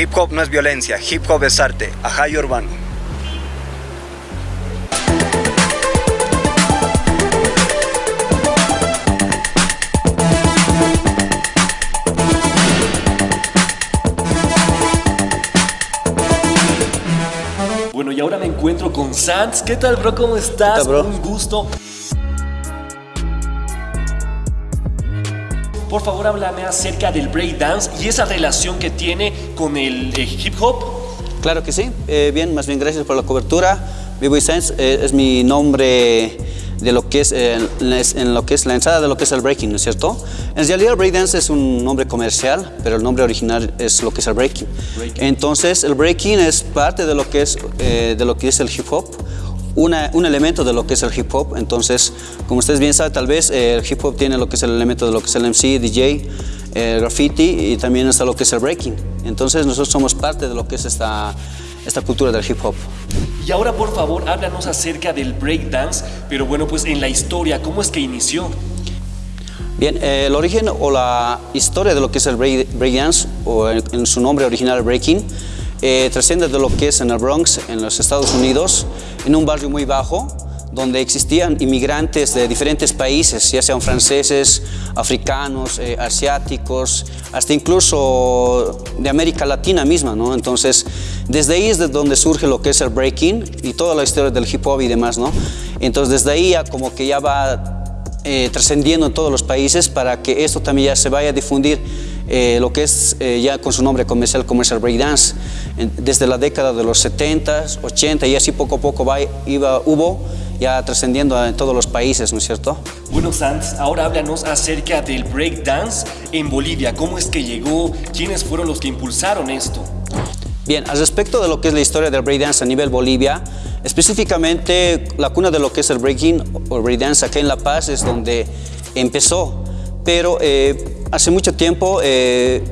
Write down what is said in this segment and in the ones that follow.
Hip hop no es violencia, hip hop es arte. Ajay Urbano. Bueno, y ahora me encuentro con Sans. ¿Qué tal, bro? ¿Cómo estás? ¿Qué tal, bro? Un gusto. Por favor, háblame acerca del breakdance y esa relación que tiene con el eh, hip hop. Claro que sí. Eh, bien, más bien gracias por la cobertura. B-Boy Science eh, es mi nombre de lo que es, eh, en lo que es la entrada de lo que es el breaking, ¿no es cierto? En realidad el breakdance es un nombre comercial, pero el nombre original es lo que es el breaking. Breaking. Entonces el breaking es parte de lo que es, eh, de lo que es el hip hop. Una- un elemento de lo que es el hip hop, entonces, como ustedes bien saben, tal vez eh, el hip hop tiene lo que es el elemento de lo que es el MC, DJ, el graffiti y también está lo que es el breaking. Entonces nosotros somos parte de lo que es esta, esta cultura del hip hop. Y ahora, por favor, háblanos acerca del breakdance, pero bueno, pues en la historia, ¿cómo es que inició? Bien, eh, el origen o la historia de lo que es el break- breakdance, o en, en su nombre original breaking, eh, trasciende de lo que es en el Bronx, en los Estados Unidos, en un barrio muy bajo, donde existían inmigrantes de diferentes países, ya sean franceses, africanos, eh, asiáticos, hasta incluso de América Latina misma, ¿no? Entonces, desde ahí es de donde surge lo que es el breaking y toda la historia del hip hop y demás, ¿no? Entonces, desde ahí ya como que ya va eh, trascendiendo en todos los países para que esto también ya se vaya a difundir eh, lo que es ya con su nombre comercial, Commercial Breakdance, en- desde la década de los 70, 80 y así poco a poco va, iba, hubo ya trascendiendo en todos los países, ¿no es cierto? Bueno, Sans, ahora háblanos acerca del breakdance en Bolivia. ¿Cómo es que llegó? ¿Quiénes fueron los que impulsaron esto? Bien, al respecto de lo que es la historia del breakdance a nivel Bolivia, específicamente la cuna de lo que es el breaking o breakdance acá en La Paz es donde empezó, pero eh, hace mucho tiempo eh,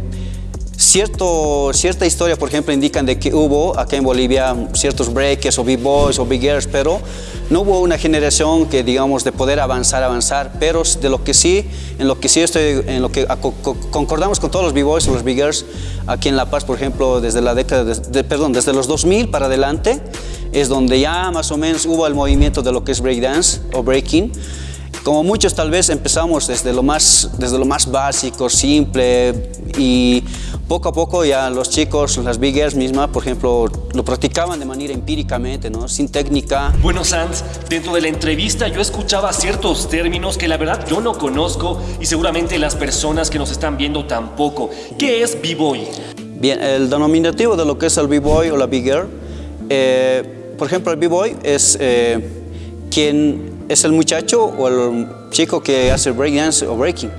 cierto, cierta historia, por ejemplo, indican de que hubo acá en Bolivia ciertos breakers o b-boys o big-girls, pero no hubo una generación que, digamos, de poder avanzar, avanzar, pero de lo que sí, en lo que sí estoy, en lo que concordamos con todos los b-boys o los big-girls aquí en La Paz, por ejemplo, desde la década, de, de- perdón, desde los 2000 para adelante, es donde ya más o menos hubo el movimiento de lo que es breakdance o breaking, como muchos tal vez empezamos desde lo más, desde lo más básico, simple y poco a poco ya los chicos, las big girls mismas, por ejemplo, lo practicaban de manera empíricamente, ¿no? sin técnica. Bueno, Sans, dentro de la entrevista yo escuchaba ciertos términos que la verdad yo no conozco y seguramente las personas que nos están viendo tampoco. ¿Qué es B-Boy? Bien, el denominativo de lo que es el b-boy o la big girl, eh, por ejemplo, el b-boy es eh, quien es el muchacho o el chico que hace breakdance o breaking.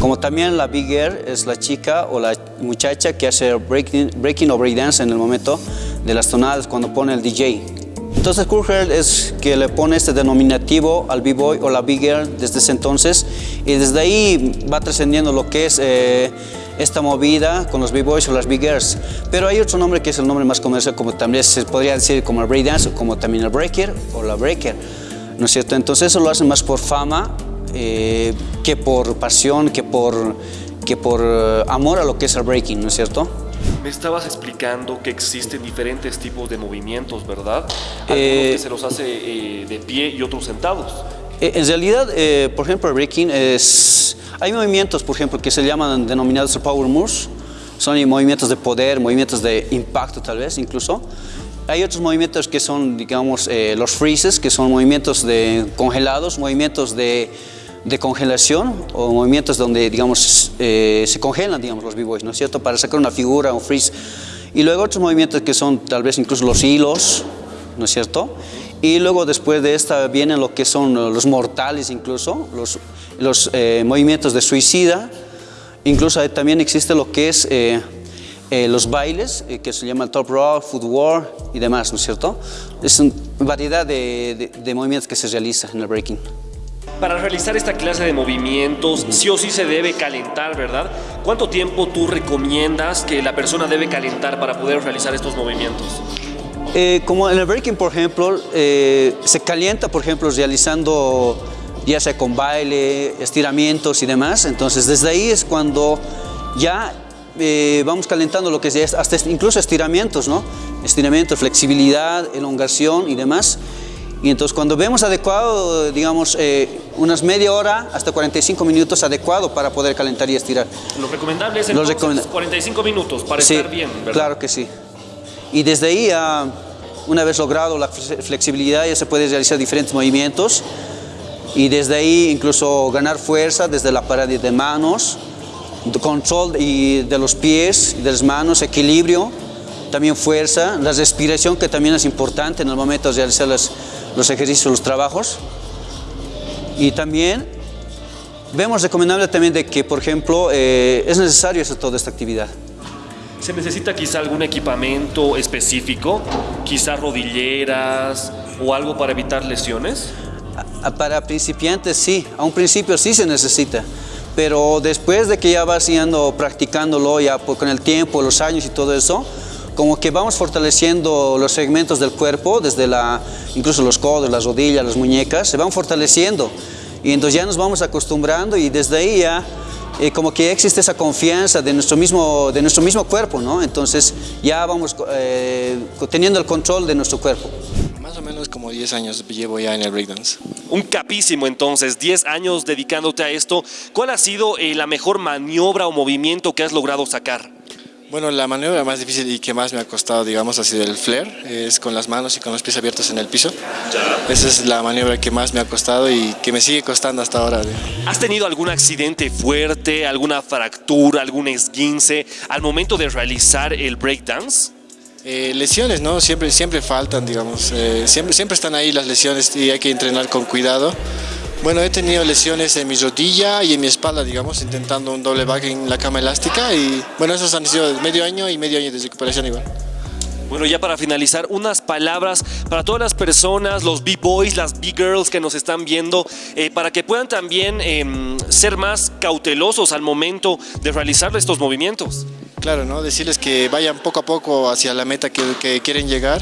Como también la big girl es la chica o la muchacha que hace breaking, breaking o breakdance en el momento de las tonadas cuando pone el DJ. Entonces Cool Girl es que le pone este denominativo al b-boy o la big girl desde ese entonces y desde ahí va trascendiendo lo que es eh, esta movida con los b-boys o las big girls. Pero hay otro nombre que es el nombre más comercial como también se podría decir como el breakdance o como también el breaker o la breaker. ¿No es cierto? Entonces eso lo hacen más por fama eh, que por pasión, que por, que por eh, amor a lo que es el breaking, ¿no es cierto? Me estabas explicando que existen diferentes tipos de movimientos, ¿verdad? Algunos Eh, que se los hace eh, de pie y otros sentados. En realidad, eh, por ejemplo, el breaking es... Hay movimientos, por ejemplo, que se llaman denominados power moves. Son movimientos de poder, movimientos de impacto tal vez incluso. Hay otros movimientos que son, digamos, eh, los freezes, que son movimientos de congelados, movimientos de, de congelación o movimientos donde, digamos, eh, se congelan, digamos, los b-boys, ¿no es cierto? Para sacar una figura, un freeze. Y luego otros movimientos que son tal vez incluso los hilos, ¿no es cierto? Y luego después de esta vienen lo que son los mortales incluso, los, los eh, movimientos de suicida, incluso también existe lo que es eh, eh, los bailes, eh, que se llama top rock, footwork y demás, ¿no es cierto? Es una variedad de, de- de movimientos que se realiza en el breaking. Para realizar esta clase de movimientos, sí o sí se debe calentar, ¿verdad? ¿Cuánto tiempo tú recomiendas que la persona debe calentar para poder realizar estos movimientos? Eh, como en el breaking, por ejemplo, eh, se calienta, por ejemplo, realizando ya sea con baile, estiramientos y demás. Entonces, desde ahí es cuando ya eh, vamos calentando lo que es hasta incluso estiramientos, ¿no? Estiramiento, flexibilidad, elongación y demás. Y entonces cuando vemos adecuado, digamos, eh, unas media hora hasta 45 minutos adecuado para poder calentar y estirar. Lo recomendable es entonces 45 minutos para estar bien, ¿verdad? claro que sí. Y desde ahí, una vez logrado la flexibilidad, ya se puede realizar diferentes movimientos y desde ahí incluso ganar fuerza desde la pared de manos, control y de los pies, de las manos, equilibrio, también fuerza, la respiración que también es importante en el momento de realizar los ejercicios, los trabajos. Y también vemos recomendable también de que, por ejemplo, eh, es necesario hacer toda esta actividad. ¿Se necesita quizá algún equipamiento específico? Quizá rodilleras o algo para evitar lesiones? Para principiantes sí, a un principio sí se necesita, pero después de que ya vas yendo practicándolo ya con el tiempo, los años y todo eso, como que vamos fortaleciendo los segmentos del cuerpo, desde la, incluso los codos, las rodillas, las muñecas, se van fortaleciendo. Y entonces ya nos vamos acostumbrando y desde ahí ya eh, como que existe esa confianza de nuestro mismo, de nuestro mismo cuerpo, ¿no? Entonces ya vamos eh, teniendo el control de nuestro cuerpo. Más o menos como 10 años llevo ya en el breakdance. Un capísimo entonces, 10 años dedicándote a esto. ¿Cuál ha sido eh, la mejor maniobra o movimiento que has logrado sacar? Bueno, la maniobra más difícil y que más me ha costado, digamos, ha sido el flare, es con las manos y con los pies abiertos en el piso. Esa es la maniobra que más me ha costado y que me sigue costando hasta ahora. ¿Has tenido algún accidente fuerte, alguna fractura, algún esguince al momento de realizar el breakdance? Eh, lesiones, ¿no? Siempre, siempre faltan, digamos. Eh, siempre, siempre están ahí las lesiones y hay que entrenar con cuidado. Bueno, he tenido lesiones en mi rodilla y en mi espalda, digamos, intentando un doble back en la cama elástica y bueno, esos han sido medio año y medio año de recuperación igual. Bueno, ya para finalizar, unas palabras para todas las personas, los B-boys, las B-girls que nos están viendo, eh, para que puedan también em, ser más cautelosos al momento de realizar estos movimientos. Claro, ¿no? decirles que vayan poco a poco hacia la meta que, quieren llegar,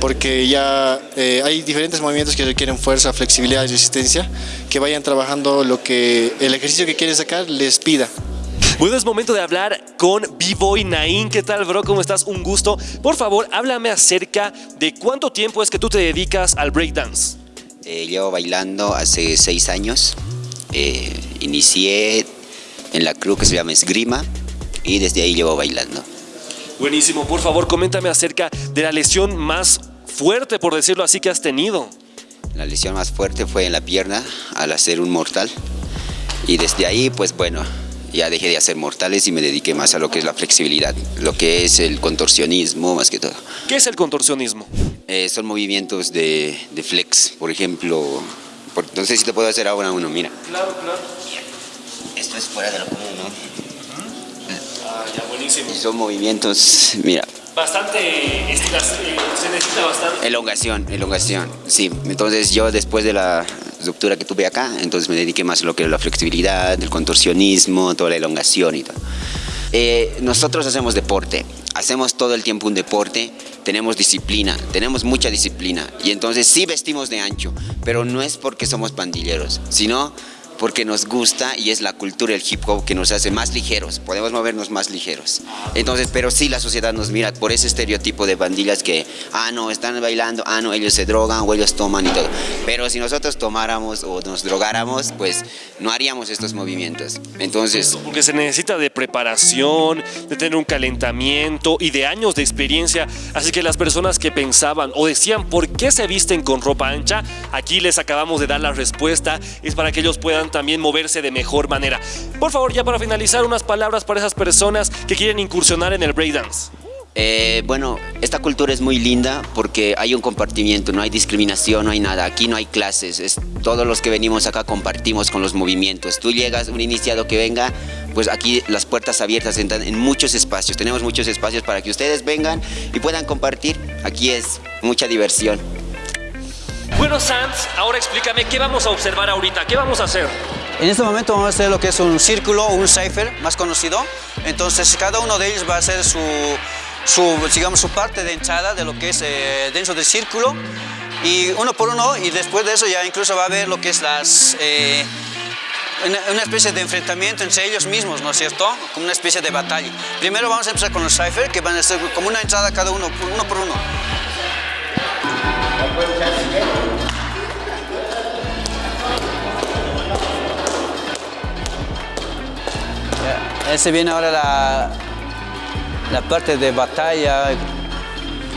porque ya eh, hay diferentes movimientos que requieren fuerza, flexibilidad y resistencia, que vayan trabajando lo que el ejercicio que quieren sacar les pida. Bueno, es momento de hablar con B-Boy Nain. ¿Qué tal, bro? ¿Cómo estás? Un gusto. Por favor, háblame acerca de cuánto tiempo es que tú te dedicas al breakdance. Eh, llevo bailando hace seis años. Eh, inicié en la crew que se llama Esgrima y desde ahí llevo bailando. Buenísimo, por favor coméntame acerca de la lesión más fuerte, por decirlo así, que has tenido. La lesión más fuerte fue en la pierna al hacer un mortal y desde ahí pues bueno, ya dejé de hacer mortales y me dediqué más a lo que es la flexibilidad, lo que es el contorsionismo más que todo. ¿Qué es el contorsionismo? Eh, son movimientos de, flex, por ejemplo, no sé si te puedo hacer ahora uno, mira. Claro, claro. Esto es fuera de lo común, ¿no? Buenísimo. son movimientos, mira. Bastante, eh, se necesita bastante. Elongación, elongación, sí. Entonces yo después de la ruptura que tuve acá, entonces me dediqué más a lo que es la flexibilidad, el contorsionismo, toda la elongación y todo. Eh, nosotros hacemos deporte, hacemos todo el tiempo un deporte, tenemos disciplina, tenemos mucha disciplina y entonces sí vestimos de ancho, pero no es porque somos pandilleros, sino porque nos gusta y es la cultura del hip hop que nos hace más ligeros, podemos movernos más ligeros. Entonces, pero sí la sociedad nos mira por ese estereotipo de bandillas que, ah, no, están bailando, ah, no, ellos se drogan o ellos toman y todo. Pero si nosotros tomáramos o nos drogáramos, pues no haríamos estos movimientos. Entonces... Porque se necesita de preparación, de tener un calentamiento y de años de experiencia. Así que las personas que pensaban o decían por qué se visten con ropa ancha, aquí les acabamos de dar la respuesta. Es para que ellos puedan también moverse de mejor manera. Por favor, ya para finalizar, unas palabras para esas personas que quieren incursionar en el breakdance. Eh, bueno, esta cultura es muy linda porque hay un compartimiento, no hay discriminación, no hay nada. Aquí no hay clases, es, todos los que venimos acá compartimos con los movimientos. Tú llegas, un iniciado que venga, pues aquí las puertas abiertas entran en muchos espacios. Tenemos muchos espacios para que ustedes vengan y puedan compartir. Aquí es mucha diversión. Bueno, Sanz, ahora explícame qué vamos a observar ahorita, qué vamos a hacer. En este momento vamos a hacer lo que es un círculo un cipher más conocido. Entonces cada uno de ellos va a hacer su, digamos, su parte de hinchada de lo que es eh, dentro del círculo. Y uno por uno y después de eso ya incluso va a ver lo que es las... Eh, una, especie de enfrentamiento entre ellos mismos, ¿no es cierto? Como una especie de batalla. Primero vamos a empezar con los Cypher, que van a ser como una entrada cada uno, uno por uno. Ese viene ahora la, la parte de batalla,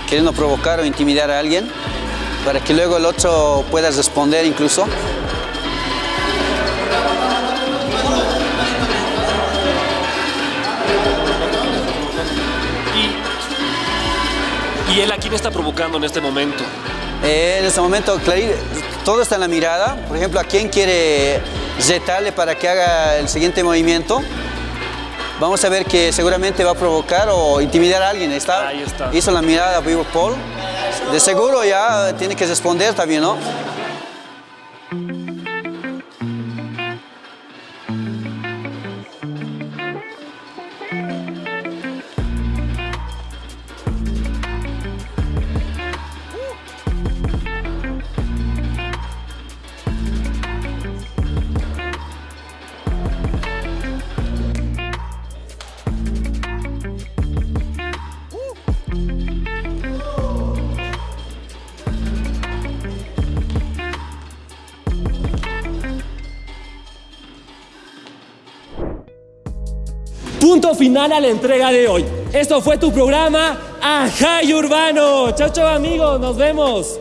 queriendo provocar o intimidar a alguien, para que luego el otro pueda responder incluso. ¿Y él a quién está provocando en este momento? Eh, en este momento, Clarín, todo está en la mirada. Por ejemplo, a quién quiere retarle para que haga el siguiente movimiento. Vamos a ver que seguramente va a provocar o intimidar a alguien. Está, Ahí está. Hizo la mirada vivo Paul. De seguro ya tiene que responder también, ¿no? Final a la entrega de hoy. Esto fue tu programa Ajay Urbano. Chao, chao amigos, nos vemos.